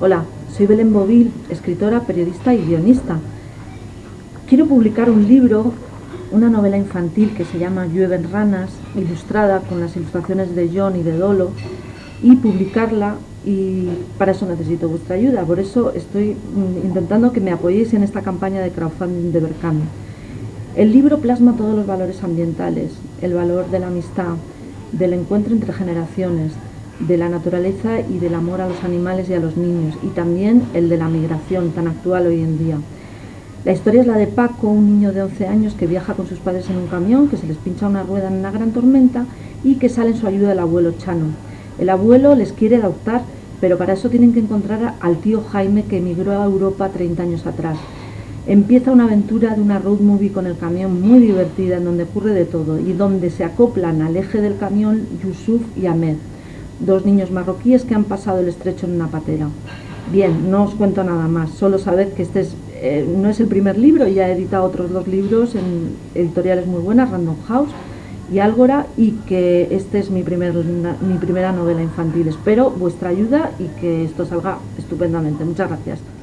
Hola, soy Belén Bovil, escritora, periodista y guionista. Quiero publicar un libro, una novela infantil que se llama Llueven ranas, ilustrada con las ilustraciones de John y de Dolo, y publicarla y para eso necesito vuestra ayuda. Por eso estoy mm, intentando que me apoyéis en esta campaña de crowdfunding de Berkami. El libro plasma todos los valores ambientales, el valor de la amistad, del encuentro entre generaciones, de la naturaleza y del amor a los animales y a los niños, y también el de la migración tan actual hoy en día. La historia es la de Paco, un niño de 11 años que viaja con sus padres en un camión, que se les pincha una rueda en una gran tormenta y que sale en su ayuda el abuelo Chano. El abuelo les quiere adoptar, pero para eso tienen que encontrar al tío Jaime que emigró a Europa 30 años atrás. Empieza una aventura de una road movie con el camión muy divertida en donde ocurre de todo y donde se acoplan al eje del camión Yusuf y Ahmed dos niños marroquíes que han pasado el estrecho en una patera. Bien, no os cuento nada más, solo sabed que este es, eh, no es el primer libro, ya he editado otros dos libros en editoriales muy buenas, Random House y Álgora, y que este es mi, primer, mi primera novela infantil. Espero vuestra ayuda y que esto salga estupendamente. Muchas gracias.